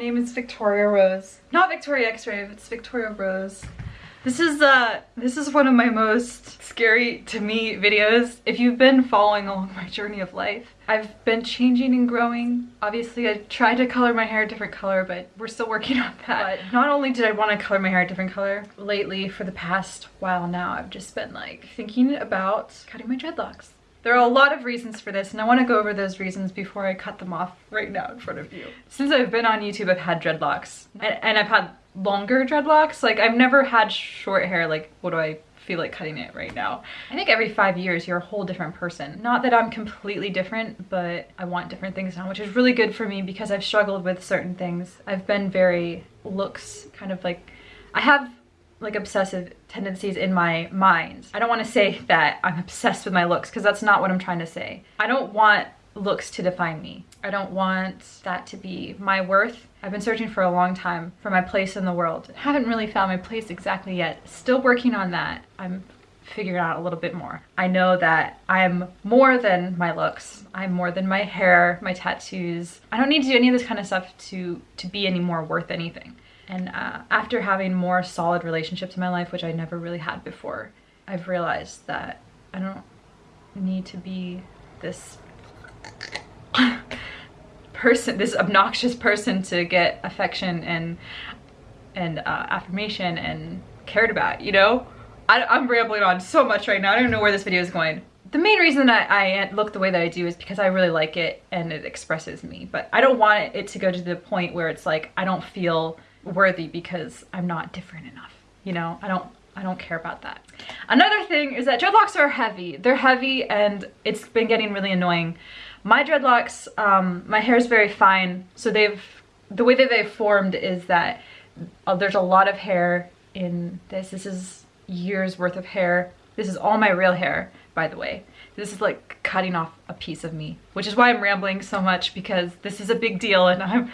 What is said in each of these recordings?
name is Victoria Rose. Not Victoria X-Ray, it's Victoria Rose. This is uh this is one of my most scary to me videos. If you've been following along my journey of life, I've been changing and growing. Obviously, I tried to color my hair a different color, but we're still working on that. But not only did I want to color my hair a different color, lately for the past while now, I've just been like thinking about cutting my dreadlocks. There are a lot of reasons for this and I want to go over those reasons before I cut them off right now in front of you. Since I've been on YouTube, I've had dreadlocks and, and I've had longer dreadlocks. Like I've never had short hair. Like what do I feel like cutting it right now? I think every five years you're a whole different person. Not that I'm completely different, but I want different things now, which is really good for me because I've struggled with certain things. I've been very looks kind of like, I have like obsessive tendencies in my mind. I don't want to say that I'm obsessed with my looks because that's not what I'm trying to say. I don't want looks to define me. I don't want that to be my worth. I've been searching for a long time for my place in the world. Haven't really found my place exactly yet. Still working on that. I'm figuring out a little bit more. I know that I'm more than my looks. I'm more than my hair, my tattoos. I don't need to do any of this kind of stuff to, to be any more worth anything. And uh, after having more solid relationships in my life, which I never really had before, I've realized that I don't need to be this person, this obnoxious person to get affection and and uh, affirmation and cared about, you know? I, am rambling on so much right now. I don't know where this video is going. The main reason that I look the way that I do is because I really like it and it expresses me. But I don't want it to go to the point where it's like I don't feel worthy because I'm not different enough. You know, I don't I don't care about that. Another thing is that dreadlocks are heavy. They're heavy and it's been getting really annoying. My dreadlocks, um, my hair is very fine, so they've, the way that they've formed is that uh, there's a lot of hair in this. This is years worth of hair. This is all my real hair, by the way. This is like cutting off a piece of me, which is why I'm rambling so much because this is a big deal and I'm,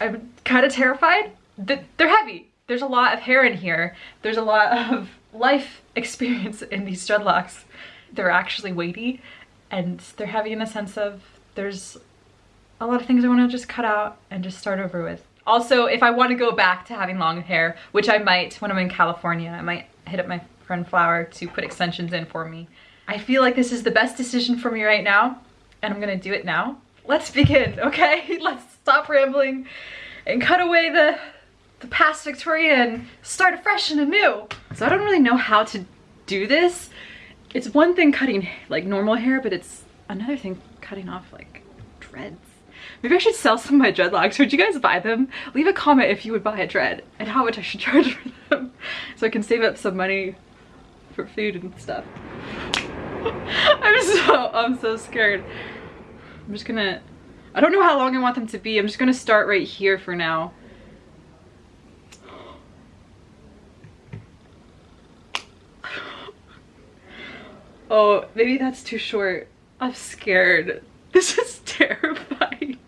I'm kind of terrified they're heavy. There's a lot of hair in here. There's a lot of life experience in these dreadlocks. They're actually weighty and they're heavy in the sense of there's a lot of things I want to just cut out and just start over with. Also, if I want to go back to having long hair, which I might when I'm in California, I might hit up my friend Flower to put extensions in for me. I feel like this is the best decision for me right now, and I'm gonna do it now. Let's begin, okay? Let's stop rambling and cut away the the past Victoria and start afresh and anew. So I don't really know how to do this. It's one thing cutting like normal hair, but it's another thing cutting off like dreads. Maybe I should sell some of my dreadlocks. Would you guys buy them? Leave a comment if you would buy a dread and how much I should charge for them so I can save up some money for food and stuff. I'm so, I'm so scared. I'm just gonna, I don't know how long I want them to be. I'm just gonna start right here for now. Oh, maybe that's too short. I'm scared. This is terrifying.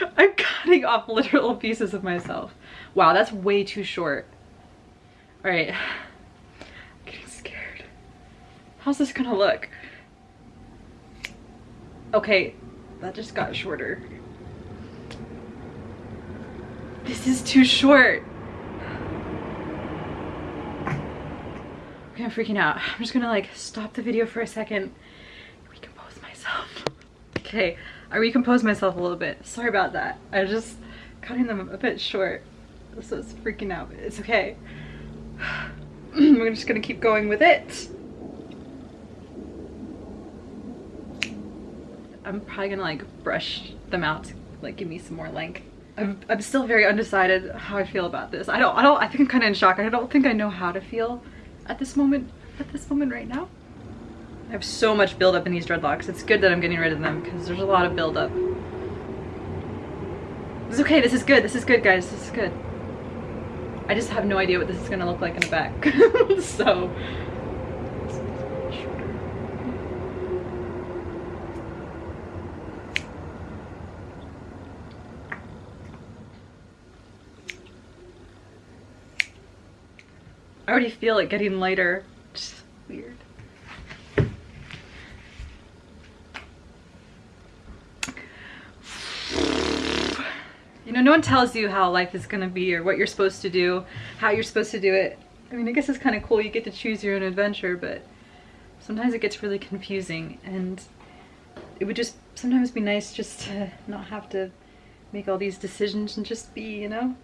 I'm cutting off literal pieces of myself. Wow, that's way too short. All right, I'm getting scared. How's this gonna look? Okay, that just got shorter. This is too short. Okay, I'm freaking out. I'm just gonna like stop the video for a second, recompose myself. Okay, I recomposed myself a little bit. Sorry about that. I was just cutting them a bit short. So it's freaking out. It's okay. We're just gonna keep going with it. I'm probably gonna like brush them out to like give me some more length. I'm, I'm still very undecided how I feel about this. I don't, I don't, I think I'm kind of in shock. I don't think I know how to feel at this moment, at this moment right now. I have so much buildup in these dreadlocks. It's good that I'm getting rid of them because there's a lot of buildup. It's okay, this is good, this is good guys, this is good. I just have no idea what this is gonna look like in the back. so I already feel it getting lighter. Just weird. You know, no one tells you how life is gonna be or what you're supposed to do, how you're supposed to do it. I mean, I guess it's kind of cool. You get to choose your own adventure, but sometimes it gets really confusing and it would just sometimes be nice just to not have to make all these decisions and just be, you know?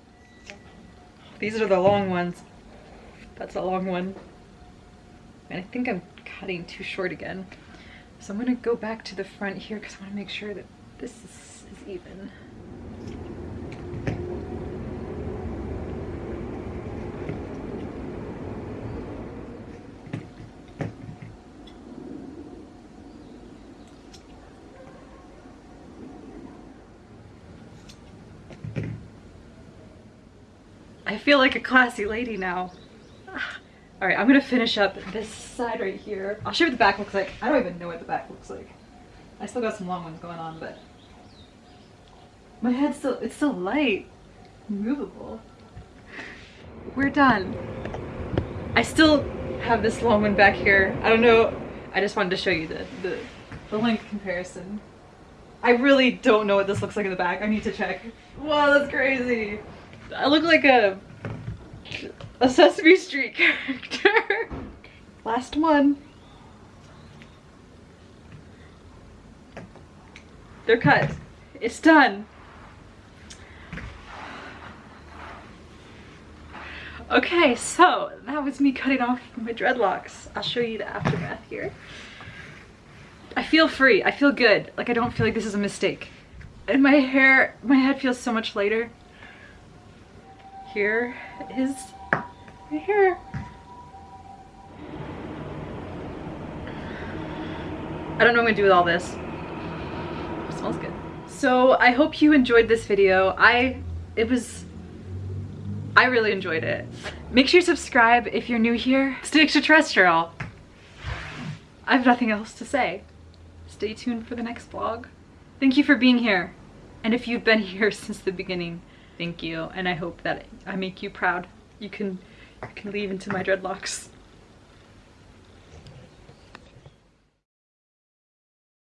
These are the long ones. That's a long one. And I think I'm cutting too short again. So I'm gonna go back to the front here because I wanna make sure that this is, is even. I feel like a classy lady now. All right, I'm gonna finish up this side right here. I'll show you what the back looks like. I don't even know what the back looks like. I still got some long ones going on, but my head's still, it's still light, movable. We're done. I still have this long one back here. I don't know. I just wanted to show you the, the, the length comparison. I really don't know what this looks like in the back. I need to check. Wow, that's crazy. I look like a a Sesame Street character. Last one. They're cut. It's done. Okay, so that was me cutting off my dreadlocks. I'll show you the aftermath here. I feel free. I feel good. Like I don't feel like this is a mistake. And my hair, my head feels so much lighter. Here is my hair. I don't know what I'm gonna do with all this. It smells good. So I hope you enjoyed this video. I, it was, I really enjoyed it. Make sure you subscribe if you're new here. Stay extraterrestrial. I have nothing else to say. Stay tuned for the next vlog. Thank you for being here. And if you've been here since the beginning, thank you. And I hope that I make you proud. You can, you can leave into my dreadlocks.